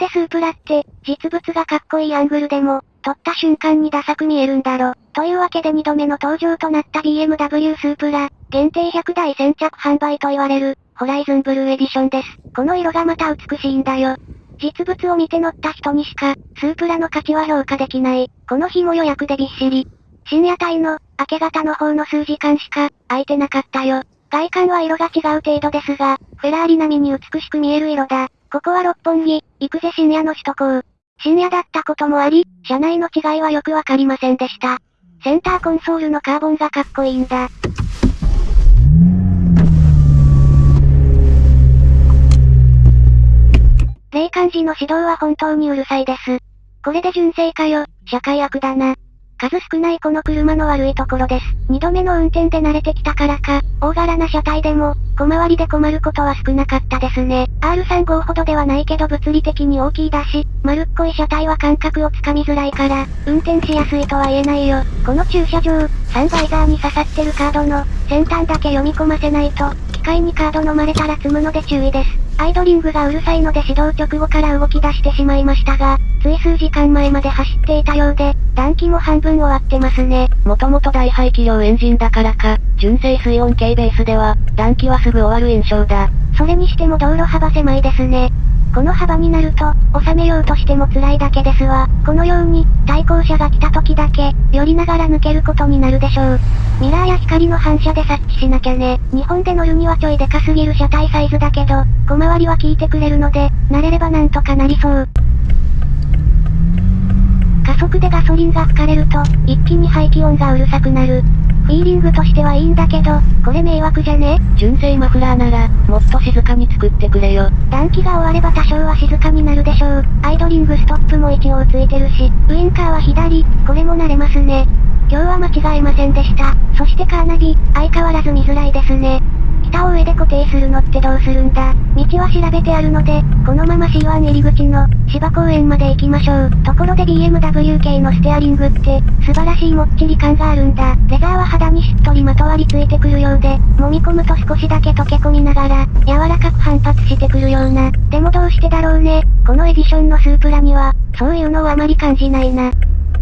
でスープラって、実物がかっこいいアングルでも、撮った瞬間にダサく見えるんだろ。というわけで2度目の登場となった BMW スープラ、限定100台先着販売と言われる、ホライズンブルーエディションです。この色がまた美しいんだよ。実物を見て乗った人にしか、スープラの価値は評価できない。この日も予約でびっしり。深夜帯の、明け方の方の数時間しか、空いてなかったよ。外観は色が違う程度ですが、フェラーリ並みに美しく見える色だ。ここは六本木、行くぜ深夜の首都高。深夜だったこともあり、車内の違いはよくわかりませんでした。センターコンソールのカーボンがかっこいいんだ。霊感時の指導は本当にうるさいです。これで純正かよ、社会悪だな。数少ないこの車の悪いところです。二度目の運転で慣れてきたからか、大柄な車体でも、小回りで困ることは少なかったですね。R35 ほどではないけど物理的に大きいだし、丸っこい車体は感覚をつかみづらいから、運転しやすいとは言えないよ。この駐車場、サンバイザーに刺さってるカードの、先端だけ読み込ませないと、機械にカード飲まれたら積むので注意です。アイドリングがうるさいので指導直後から動き出してしまいましたが、つい数時間前まで走っていたようで、暖気も半分終わってますね。もともと大排気量エンジンだからか、純正水温計ベースでは、暖気はすぐ終わる印象だ。それにしても道路幅狭いですね。この幅になると、収めようとしても辛いだけですわ。このように、対向車が来た時だけ、寄りながら抜けることになるでしょう。ミラーや光の反射で察知しなきゃね。日本で乗るにはちょいでかすぎる車体サイズだけど、小回りは効いてくれるので、慣れればなんとかなりそう。加速でガソリンが吹かれると、一気に排気音がうるさくなる。フィーリングとしてはいいんだけど、これ迷惑じゃね？純正マフラーなら、もっと静かに作ってくれよ。暖気が終われば多少は静かになるでしょう。アイドリングストップも一応ついてるし、ウインカーは左、これも慣れますね。今日は間違えませんでした。そしてカーナビ、相変わらず見づらいですね。下を上で固定するのってどうするんだ？道は調べてあるので、このまま C1 入り口の芝公園まで行きましょう。ところで BMW 系のステアリングって、素晴らしいもっちり感があるんだ。レザーは肌にしっとりまとわりついてくるようで、揉み込むと少しだけ溶け込みながら、柔らかく反発してくるような。でもどうしてだろうね。このエディションのスープラには、そういうのをあまり感じないな。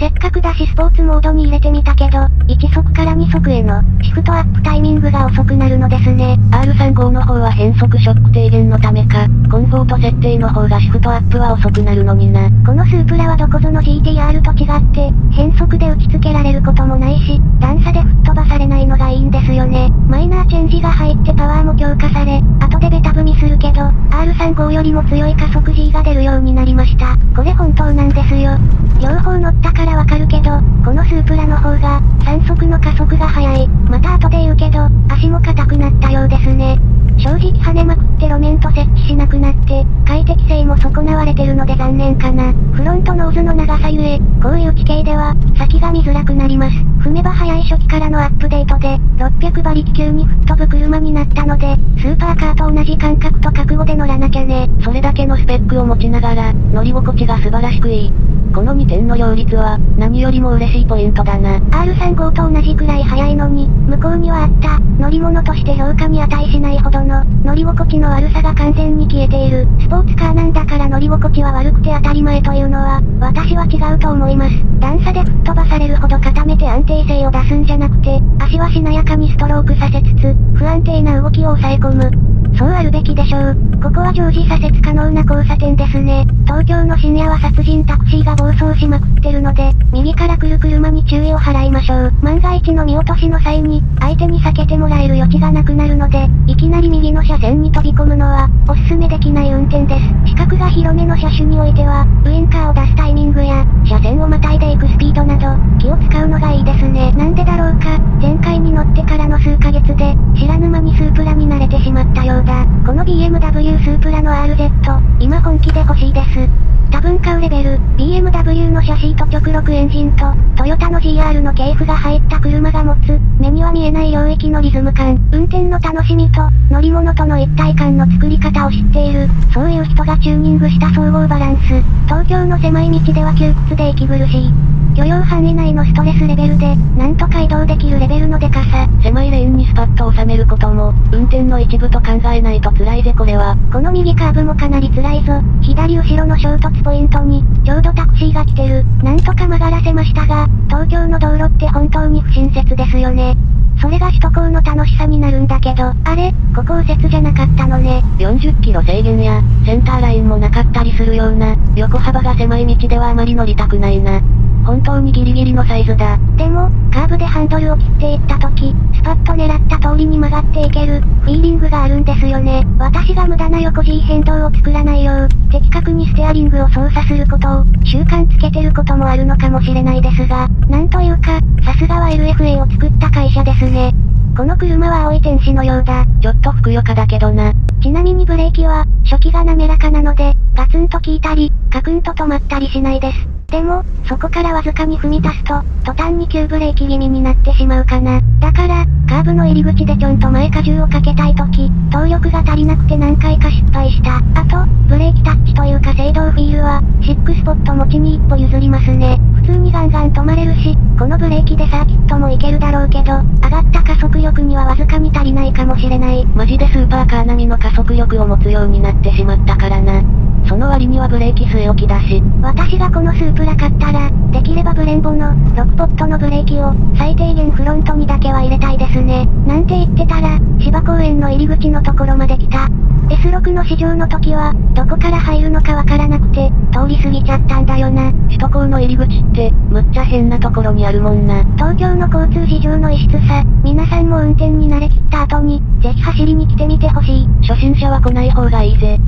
せっかくだしスポーツモードに入れてみたけど、1速から2速への、シフトアップタイミングが遅くなるのですね。R35 の方は変速ショック低減のためか、コンフォート設定の方がシフトアップは遅くなるのにな。このスープラはどこぞの GTR と違って、変速で打ち付けられることもないし、段差で吹っ飛ばされないのがいいんですよね。マイナーチェンジが入ってパワーも強化され、後でベタ踏みするけど、R35 よりも強い加速 G が出るようになりました。これ本当なんですよ。両方乗ったからわかるけど、このスープラの方が、3速の加速が速い。また後で言うけど、足も硬くなったようですね。正直跳ねまくって路面と設置しなくなって、快適性も損なわれてるので残念かな。フロントノーズの長さゆえ、こういう地形では、先が見づらくなります。踏めば早い初期からのアップデートで、600馬力級に吹っ飛ぶ車になったので、スーパーカーと同じ感覚と覚悟で乗らなきゃね。それだけのスペックを持ちながら、乗り心地が素晴らしくいい。この2点の両立は、何よりも嬉しいポイントだな。R35 と同じくらい速いのに、向こうにはあった、乗り物として評価に値しないほどの、乗り心地の悪さが完全に消えている。スポーツカーなんだから乗り心地は悪くて当たり前というのは、私は違うと思います。段差で吹っ飛ばされるほど固めて安定性を出すんじゃなくて、足はしなやかにストロークさせつつ、不安定な動きを抑え込む。そうあるべきでしょう。ここは常時左折可能な交差点ですね。東京の深夜は殺人タクシーが暴走しまくってるので、右から来る車に注意を払いましょう。万が一の見落としの際に、相手に避けてもらえる余地がなくなるので、いきなり右の車線に飛び込むのは、おすすめできない運転です。が広めの車種においては、ウインカーを出すタイミングや、車線をまたいでいくスピードなど、気を使うのがいいですね。なんでだろうか、前回に乗ってからの数ヶ月で、知らぬ間にスープラに慣れてしまったよう。だ。この BMW スープラの RZ、今本気で欲しいです。多分買うレベル、BMW のシャシーと直録エンジンと、トヨタの GR の系譜が入った車が持つ、目には見えない領域のリズム感、運転の楽しみと、乗り物との一体感の作り方を知っている、そういう人がチューニングした総合バランス、東京の狭い道では窮屈で息苦しい。許容範囲内のストレスレベルで、なんとか移動できるレベルのデカさ。狭いレーンにスパッと収めることも、運転の一部と考えないと辛いぜこれは。この右カーブもかなり辛いぞ。左後ろの衝突ポイントに、ちょうどタクシーが来てる。なんとか曲がらせましたが、東京の道路って本当に不親切ですよね。それが首都高の楽しさになるんだけど、あれ、ここ右折じゃなかったのね。40キロ制限や、センターラインもなかったりするような、横幅が狭い道ではあまり乗りたくないな。本当にギリギリのサイズだ。でも、カーブでハンドルを切っていった時、スパッと狙った通りに曲がっていける、フィーリングがあるんですよね。私が無駄な横 G 変動を作らないよう、的確にステアリングを操作することを、習慣つけてることもあるのかもしれないですが、なんというか、さすがは LFA を作った会社ですね。この車は青い天使のようだ。ちょっとふくよかだけどな。ちなみにブレーキは、初期が滑らかなので、ガツンと効いたり、カクンと止まったりしないです。でも、そこからわずかに踏み出すと、途端に急ブレーキ気味になってしまうかな。だから、カーブの入り口でちょんと前荷重をかけたいとき、動力が足りなくて何回か失敗した。あと、ブレーキタッチというか制動フィールは、シックスポット持ちに一歩譲りますね。普通にガンガン止まれるし、このブレーキでサーキットもいけるだろうけど、上がった加速力にはわずかに足りないかもしれない。マジでスーパーカー並みの加速力を持つようになってしまったからな。その割にはブレーキ据え置きだし。私がこのスープラ買ったら、できればブレンボの、6ポットのブレーキを、最低限フロントにだけは入れたいですね。なんて言ってたら、芝公園の入り口のところまで来た。S6 の試乗の時は、どこから入るのかわからなくて、通り過ぎちゃったんだよな。首都高の入り口って、むっちゃ変なところにあるもんな。東京の交通事情の異質さ、皆さんも運転に慣れきった後に、ぜひ走りに来てみてほしい。初心者は来ない方がいいぜ。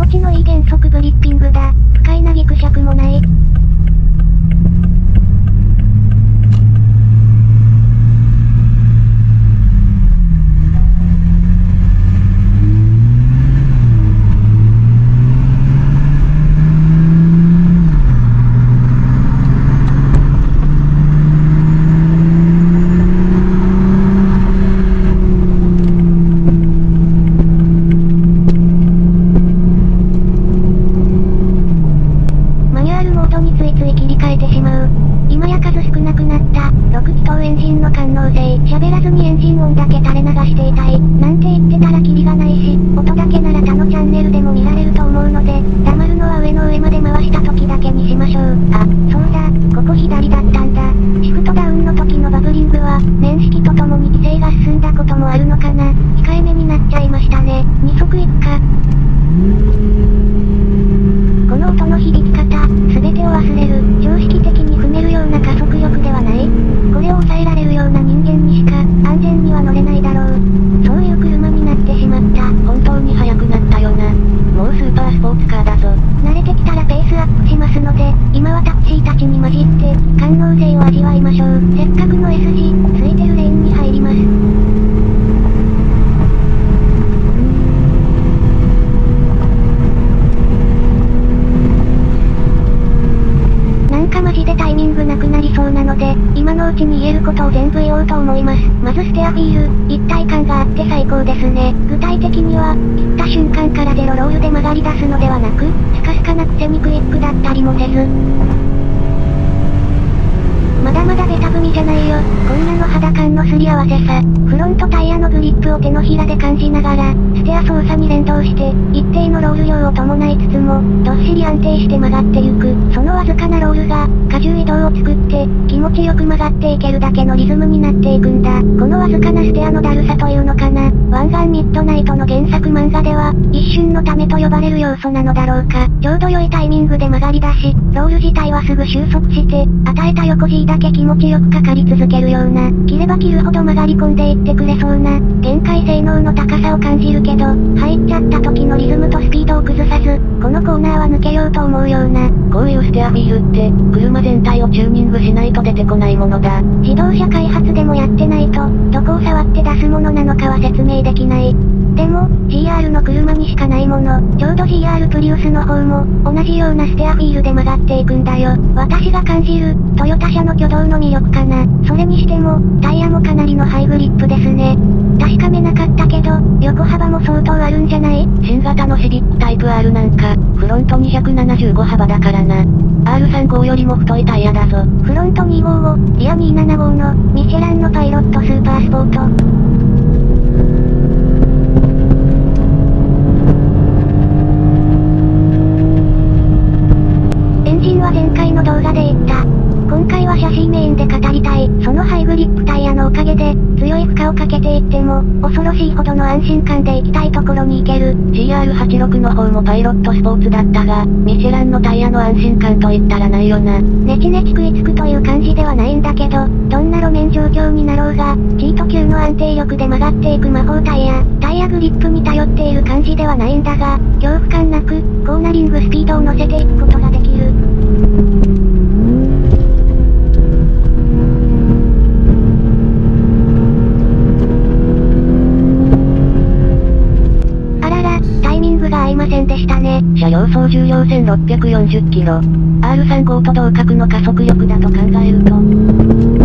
持ちのいい減速グリッピングだ。不快なギクシャクもない。マニュアルモードについつい切り替えてしまう。今や数少なくなった、6気筒エンジンの感能性。喋らずにエンジン音だけ垂れ流していたい。なんて言ってたらキリがないし、音だけなら他のチャンネルでも見られると思うので、黙るのは上の上まで回した時だけにしましょう。あ、そうだ、ここ左だったんだ。シフトダウンの時のバブリングは、年式とともに規制が進んだこともあるのかな。控えめになっちゃいましたね。二足一か。この音の響き方、すべてを忘れる、常識的に踏めるような加速力ではない。これを抑えられるような人間にしか、安全には乗れないだろう。そういう車になってしまった。本当に速くなったよな。もうスーパースポーツカーだぞ。慣れてきたらペースアップしますので、今はタクシーたちに混じって、感能性を味わいましょう。せっかくの S 字、ついてるレーンに入ります。なんかマジでタイミングなくなりそうなので、今のうちに言えることを全部言おうと思います。まずステアフィール、一体感があって最高ですね。具体的には、切った瞬間からゼロロールで曲がり出すのではなく、スカスカなくせにクイックだったりもせず。まだまだベタ踏みじゃないよ。こんなの肌感のすり合わせさ。フロントタイヤのグリップを手のひらで感じながら、ステア操作に連動して、一定のロール量を伴いつつも、どっしり安定して曲がってゆく。そのわずかなロールが、荷重移動を作って、気持ちよく曲がっていけるだけのリズムになっていくんだ。このわずかなステアのだるさというのかな。湾岸ミッドナイトの原作漫画では、一瞬のためと呼ばれる要素なのだろうか。ちょうど良いタイミングで曲がり出し、ロール自体はすぐ収束して、与えた横 G だけ気持ちよくかかり続けるような、切れば切るほど曲がり込んでいってくれそうな、限界性能の高さを感じるけど、入っちゃった時のリズムとスピードを崩さず、このコーナーは抜けようと思うような、こういうステアフィールって、車全体をチューニングしないと出てこないものだ。自動車開発でもやってないと、どこを触って出すものなのかは説明できない。でも、GR の車にしかないもの、ちょうど GR プリウスの方も、同じようなステアフィールで曲がっていくんだよ。私が感じる、トヨタ車の挙動の魅力かな。それにしても、タイヤもかなりのハイグリップですね。確かめなかったけど、横幅も相当あるんじゃない？新型ののシビックタイプ R なんか、フロント275幅だからな。R35 よりも太いタイヤだぞ。フロント255、リア275の、ミシェランのパイロットスーパースポート。をかけていっても、恐ろしいほどの安心感で行きたいところに行ける。GR86 の方もパイロットスポーツだったが、ミシェランのタイヤの安心感と言ったらないよな。ネチネチ食いつくという感じではないんだけど、どんな路面状況になろうが、チート級の安定力で曲がっていく魔法タイヤ、タイヤグリップに頼っている感じではないんだが、恐怖感なく、コーナリングスピードを乗せていくことができる。車両総重量1640キロ。R35 と同格の加速力だと考えると、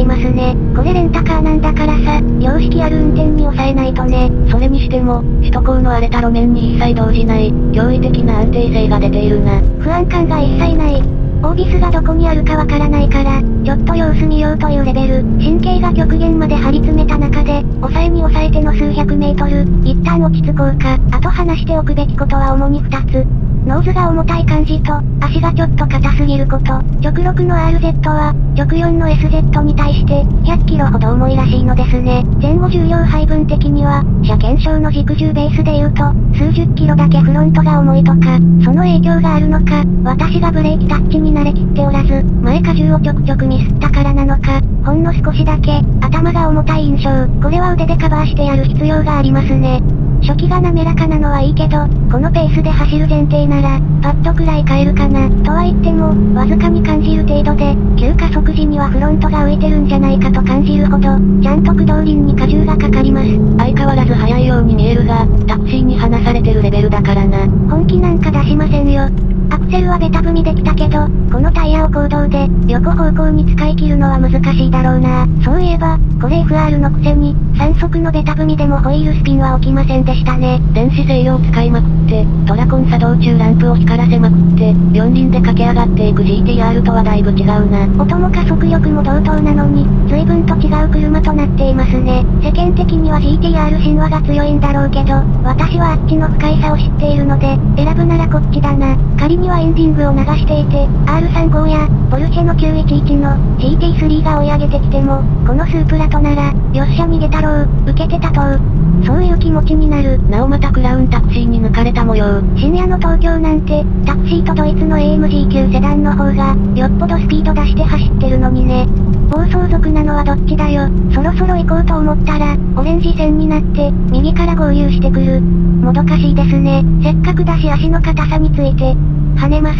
いますね。これレンタカーなんだからさ、良識ある運転に抑えないとね。それにしても、首都高の荒れた路面に一切動じない、驚異的な安定性が出ているな。不安感が一切ない。オービスがどこにあるかわからないから、ちょっと様子見ようというレベル。神経が極限まで張り詰めた中で、抑えに抑えての数百メートル、一旦落ち着こうか。あと話しておくべきことは主に二つ。ノーズが重たい感じと、足がちょっと硬すぎること。直6の RZ は、直4の SZ に対して、100キロほど重いらしいのですね。前後重量配分的には、車検証の軸重ベースで言うと、数十キロだけフロントが重いとか、その影響があるのか、私がブレーキタッチに慣れきっておらず、前荷重をちょくちょくミスったからなのか、ほんの少しだけ、頭が重たい印象。これは腕でカバーしてやる必要がありますね。初期が滑らかなのはいいけど、このペースで走る前提なら、パッドくらい変えるかな。とは言っても、わずかに感じる程度で、急加速時にはフロントが浮いてるんじゃないかと感じるほど、ちゃんと駆動輪に荷重がかかります。相変わらず速いように見えるが、タクシーに離されてるレベルだからな。本気なんか出しませんよ。アクセルはベタ踏みできたけど、このタイヤを行動で、横方向に使い切るのは難しいだろうな。そういえば、これ FR のくせに、3速のベタ踏みでもホイールスピンは起きませんでしたね。電子制御を使いまくって、トラコン作動中ランプを光らせまくって、四輪で駆け上がっていく GTR とはだいぶ違うな。音も加速力も同等なのに、随分と違う車となっていますね。世間的には GTR 神話が強いんだろうけど、私はあっちの不快さを知っているので、選ぶならこっちだな。仮にはエンジングを流していて、R35 や、ポルシェの911の GT3 が追い上げてきても、このスープラとなら、よっしゃ逃げたろう、受けてたとう。そういう気持ちになる。なおまたクラウンタクシーに抜かれた模様。深夜の東京なんて、タクシーとドイツの AMG 級セダンの方が、よっぽどスピード出して走ってるのにね。暴走族なのはどっちだよ。そろそろ行こうと思ったら、オレンジ線になって、右から合流してくる。もどかしいですね。せっかくだし足の硬さについて、跳ねます。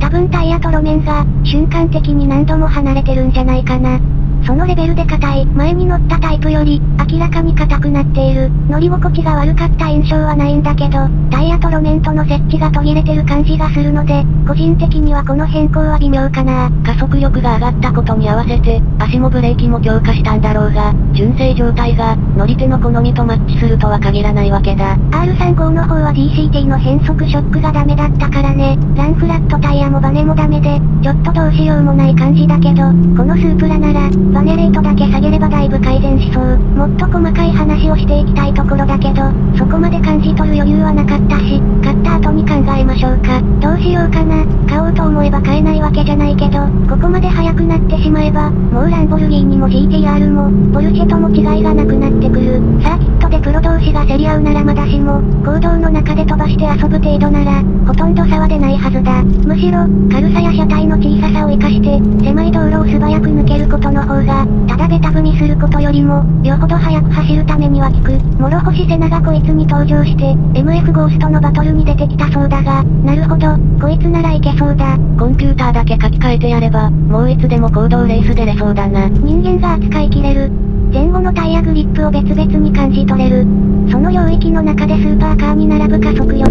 多分タイヤと路面が、瞬間的に何度も離れてるんじゃないかな。そのレベルで硬い。前に乗ったタイプより、明らかに硬くなっている。乗り心地が悪かった印象はないんだけど、タイヤと路面との設置が途切れてる感じがするので、個人的にはこの変更は微妙かな。加速力が上がったことに合わせて、足もブレーキも強化したんだろうが、純正状態が、乗り手の好みとマッチするとは限らないわけだ。R35 の方は DCT の変速ショックがダメだったからね。ランフラットタイヤもバネもダメで、ちょっとどうしようもない感じだけど、このスープラなら、バネレートだけ下げればだいぶ改善しそう。もっと細かい話をしていきたいところだけど、そこまで感じ取る余裕はなかったし、買った後に考えましょうか。どうしようかな。買おうと思えば買えないわけじゃないけど、ここまで速くなってしまえば、もうランボルギーニも GTR も、ポルシェとも違いがなくなってくる。サーキットでプロ同士が競り合うならまだしも、行動の中で飛ばして遊ぶ程度なら、ほとんど差は出ないはずだ。むしろ、軽さや車体の小ささを活かして、狭い道路を素早く抜けることの方が、ただベタ踏みすることよりも、よほど速く走るためには効く。諸星瀬名がこいつに登場して、MF ゴーストのバトルに出てきたそうだが、なるほど、こいつならいけそうだ。コンピューターだけ書き換えてやれば、もういつでも行動レース出れそうだな。人間が扱いきれる。前後のタイヤグリップを別々に感じ取れる。その領域の中でスーパーカーに並ぶ加速力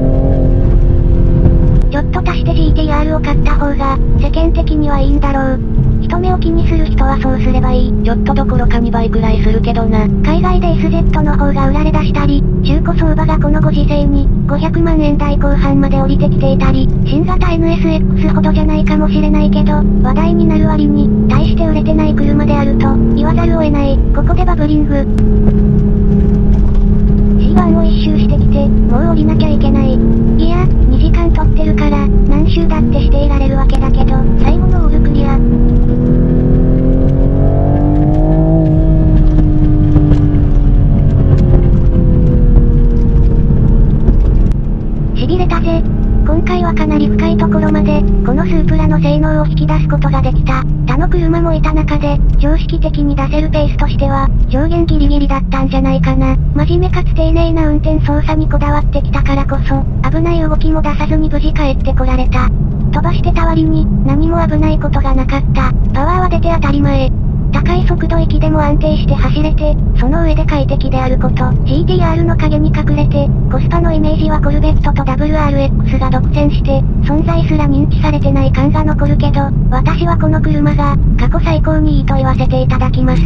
か。ちょっと足して GTR を買った方が、世間的にはいいんだろう。人目を気にする人はそうすればいい。ちょっとどころか2倍くらいするけどな。海外で SZ の方が売られ出したり、中古相場がこのご時世に、500万円台後半まで降りてきていたり、新型 NSX ほどじゃないかもしれないけど、話題になる割に、大して売れてない車であると、言わざるを得ない。ここでバブリング。湾を一周してきて、もう降りなきゃいけない。いや、2時間撮ってるから、何周だってしていられるわけだけど、最後のオールクリア。しびれたぜ。今回はかなり深いところまで、このスープラの性能を引き出すことができた。他の車もいた中で、常識的に出せるペースとしては、上限ギリギリだったんじゃないかな。真面目かつ丁寧な運転操作にこだわってきたからこそ、危ない動きも出さずに無事帰ってこられた。飛ばしてた割に、何も危ないことがなかった。パワーは出て当たり前。高い速度域でも安定して走れて、その上で快適であること。GTR の影に隠れて、コスパのイメージはコルベットと WRX が独占して、存在すら認知されてない感が残るけど、私はこの車が、過去最高にいいと言わせていただきます。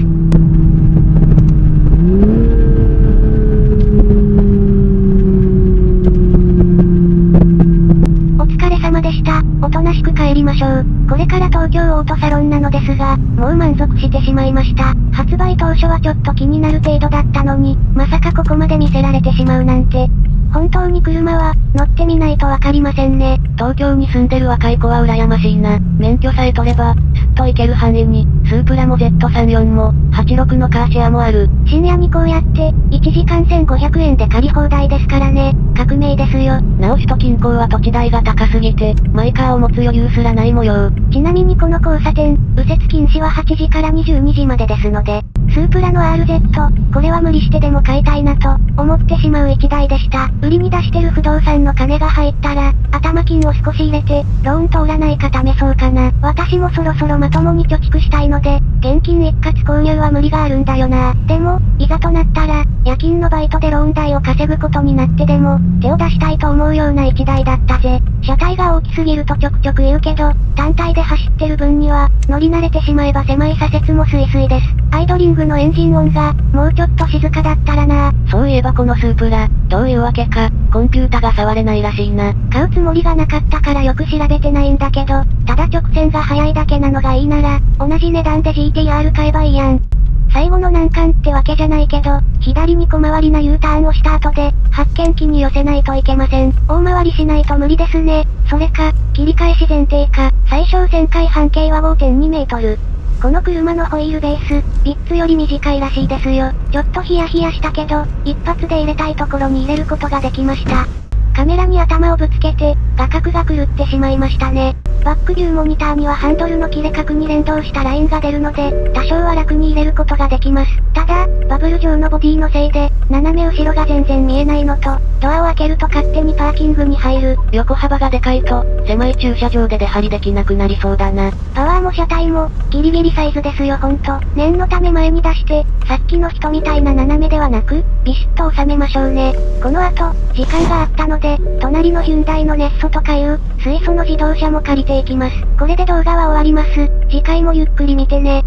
が、もう満足してしまいました。発売当初はちょっと気になる程度だったのに、まさかここまで見せられてしまうなんて。本当に車は、乗ってみないとわかりませんね。東京に住んでる若い子は羨ましいな。免許さえ取れば、と行ける範囲に、スープラも Z34 も、86のカーシェアもある。深夜にこうやって、1時間1500円で借り放題ですからね。革命ですよ。なお首都近郊は土地代が高すぎて、マイカーを持つ余裕すらない模様。ちなみにこの交差点、右折禁止は8時から22時までですので、スープラの RZ、これは無理してでも買いたいなと、思ってしまう一台でした。売りに出してる不動産の金が入ったら、頭金を少し入れて、ローン通らないか試そうかな。私もそろそろまともに貯蓄したいので、現金一括購入は無理があるんだよな。でも、いざとなったら、夜勤のバイトでローン代を稼ぐことになってでも、手を出したいと思うような一台だったぜ。車体が大きすぎるとちょくちょく言うけど、単体で走ってる分には、乗り慣れてしまえば狭い左折もスイスイです。アイドリングのエンジン音が、もうちょっと静かだったらなそういえばこのスープラ、どういうわけか、コンピュータが触れないらしいな。買うつもりがなかったからよく調べてないんだけど、ただ直線が速いだけなのがいいいいなら、同じ値段で GTR 買えばいいやん。最後の難関ってわけじゃないけど、左に小回りな U ターンをした後で、発見器に寄せないといけません。大回りしないと無理ですね。それか、切り返し前提か、最小旋回半径は5.2メートル。この車のホイールベース、ビッツより短いらしいですよ。ちょっとヒヤヒヤしたけど、一発で入れたいところに入れることができました。カメラに頭をぶつけて、画角が狂ってしまいましたね。バックビューモニターにはハンドルの切れ角に連動したラインが出るので、多少は楽に入れることができます。ただ、バブル状のボディのせいで、斜め後ろが全然見えないのと、ドアを開けると勝手にパーキングに入る。横幅がでかいと、狭い駐車場で出張りできなくなりそうだな。パワーも車体も、ギリギリサイズですよほんと。念のため前に出して、さっきの人みたいな斜めではなく、ビシッと収めましょうね。この後、時間があったので、隣のヒュンダイのネッソとかいう、水素の自動車も借りてていきます。これで動画は終わります。次回もゆっくり見てね。